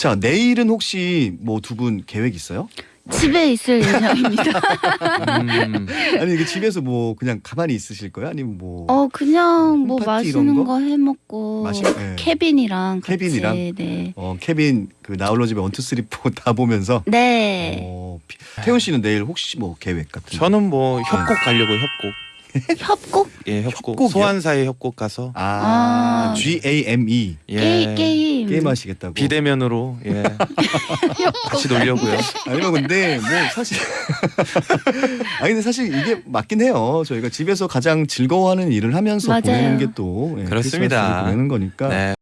자 내일은 혹시 뭐 두 분 계획 있어요? 집에 있을 예정입니다. 음, 아니 이게 집에서 뭐 그냥 가만히 있으실 거예요? 아니면 뭐 어 그냥 뭐 맛있는 거? 거 해 먹고 마시- 네. 케빈이랑 같이 케빈이랑? 네. 어, 케빈 그 나홀로 집에 one two three four 다 보면서 네. 어, 피- 태훈 씨는 내일 혹시 뭐 계획 같은 거? 저는 뭐 협곡 가려고 협곡. 협곡 예, 협곡. 협곡이요? 소환사의 협곡 가서 아, 아. G A M E 예. 게임 게임 하시겠다고. 비대면으로 예. 같이 놀려고요. 아니면 근데 뭐 사실 아니 근데 사실 이게 맞긴 해요. 저희가 집에서 가장 즐거워하는 일을 하면서 맞아요. 보내는 게또 예, 그렇습니다. 보내는 거니까 네.